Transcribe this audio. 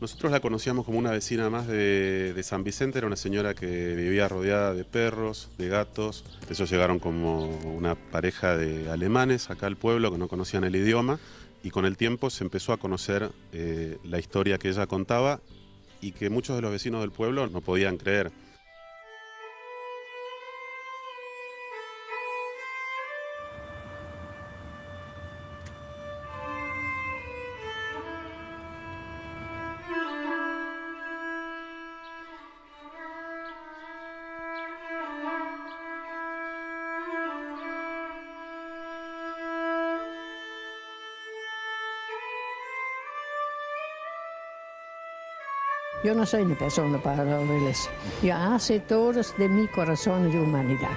Nosotros la conocíamos como una vecina más de, San Vicente, era una señora que vivía rodeada de perros, de gatos. Ellos llegaron como una pareja de alemanes acá al pueblo que no conocían el idioma y con el tiempo se empezó a conocer eh, la historia que ella contaba y que muchos de los vecinos del pueblo no podían creer. Yo no soy una persona para la iglesia. Yo hace todo de mi corazón de humanidad.